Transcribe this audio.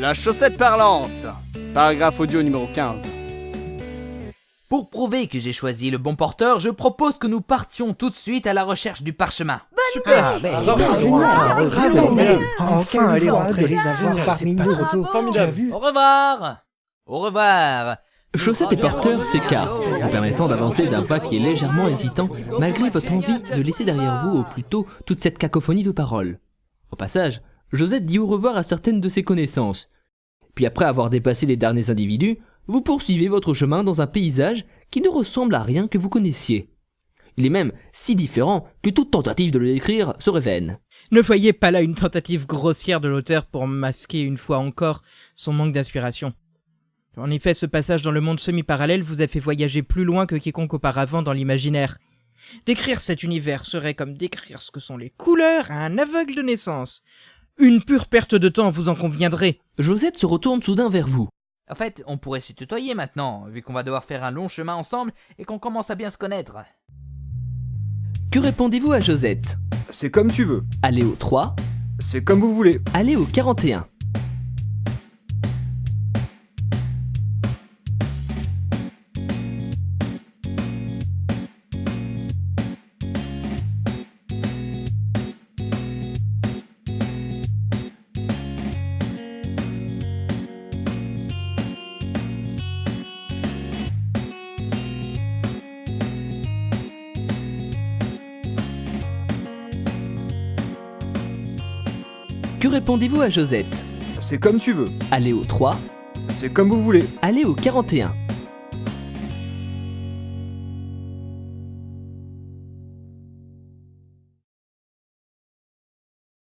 La chaussette parlante. Paragraphe audio numéro 15. Pour prouver que j'ai choisi le bon porteur, je propose que nous partions tout de suite à la recherche du parchemin. Ben, Enfin, elle est rentrée. de les avoir parmi nous. Formidable. Au revoir Au revoir Chaussette et porteur s'écartent, vous permettant d'avancer d'un pas qui est légèrement hésitant, malgré votre envie de laisser derrière vous, ou plutôt toute cette cacophonie de paroles. Au passage, Josette dit au revoir à certaines de ses connaissances. Puis après avoir dépassé les derniers individus, vous poursuivez votre chemin dans un paysage qui ne ressemble à rien que vous connaissiez. Il est même si différent que toute tentative de le décrire serait vaine. Ne voyez pas là une tentative grossière de l'auteur pour masquer une fois encore son manque d'inspiration. En effet, ce passage dans le monde semi-parallèle vous a fait voyager plus loin que quiconque auparavant dans l'imaginaire. Décrire cet univers serait comme décrire ce que sont les couleurs à un aveugle de naissance. Une pure perte de temps, vous en conviendrez. Josette se retourne soudain vers vous. En fait, on pourrait se tutoyer maintenant, vu qu'on va devoir faire un long chemin ensemble et qu'on commence à bien se connaître. Que répondez-vous à Josette? C'est comme tu veux. Allez au 3, C'est comme vous voulez. allez au 41. Que répondez-vous à Josette? C'est comme tu veux. Allez au 3, C'est comme vous voulez. allez au 41.